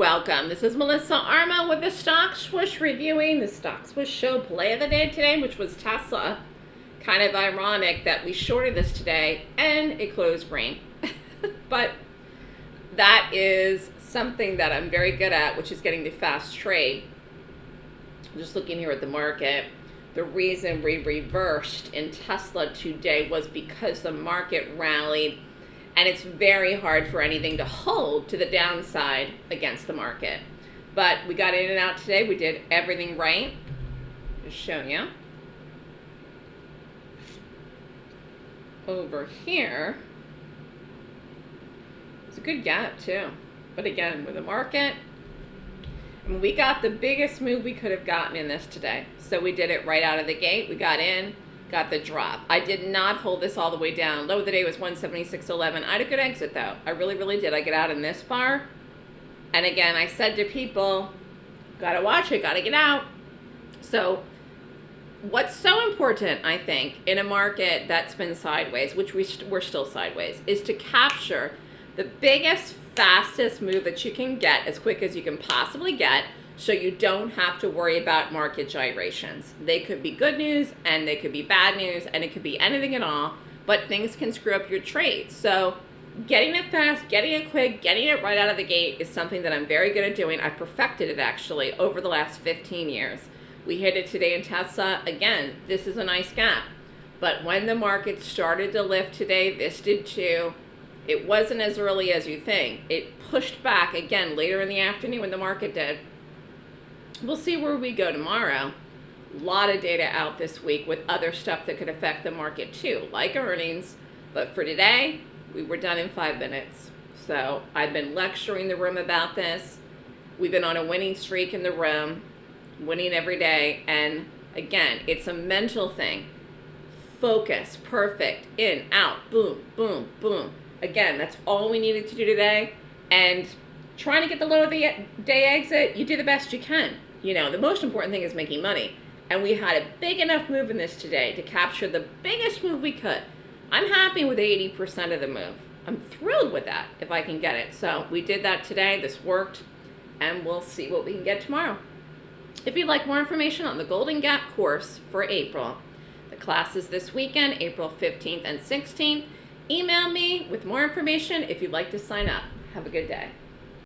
welcome. This is Melissa Armo with the Stock Swoosh reviewing the Stock Swoosh show play of the day today, which was Tesla. Kind of ironic that we shorted this today and it closed green. but that is something that I'm very good at, which is getting the fast trade. Just looking here at the market, the reason we reversed in Tesla today was because the market rallied and it's very hard for anything to hold to the downside against the market. But we got in and out today. We did everything right. Just showing you. Over here, it's a good gap too. But again, with the market, we got the biggest move we could have gotten in this today. So we did it right out of the gate. We got in, got the drop. I did not hold this all the way down. Low of the day was 176.11. I had a good exit though. I really, really did. I get out in this bar. And again, I said to people, gotta watch it, gotta get out. So what's so important, I think, in a market that's been sideways, which we st we're still sideways, is to capture the biggest, fastest move that you can get as quick as you can possibly get so you don't have to worry about market gyrations. They could be good news and they could be bad news and it could be anything at all, but things can screw up your trade. So getting it fast, getting it quick, getting it right out of the gate is something that I'm very good at doing. I perfected it actually over the last 15 years. We hit it today in Tesla. Again, this is a nice gap. But when the market started to lift today, this did too. It wasn't as early as you think. It pushed back again later in the afternoon when the market did We'll see where we go tomorrow. A lot of data out this week with other stuff that could affect the market too, like earnings. But for today, we were done in five minutes. So I've been lecturing the room about this. We've been on a winning streak in the room, winning every day. And again, it's a mental thing. Focus, perfect, in, out, boom, boom, boom. Again, that's all we needed to do today. And trying to get the low of the day exit, you do the best you can. You know, the most important thing is making money. And we had a big enough move in this today to capture the biggest move we could. I'm happy with 80% of the move. I'm thrilled with that if I can get it. So we did that today. This worked. And we'll see what we can get tomorrow. If you'd like more information on the Golden Gap course for April, the class is this weekend, April 15th and 16th. Email me with more information if you'd like to sign up. Have a good day.